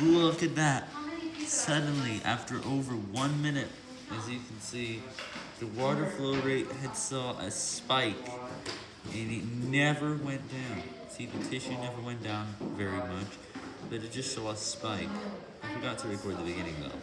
Look at that. Suddenly, after over one minute, as you can see, the water flow rate had saw a spike, and it never went down. See, the tissue never went down very much, but it just saw a spike. I forgot to record the beginning though.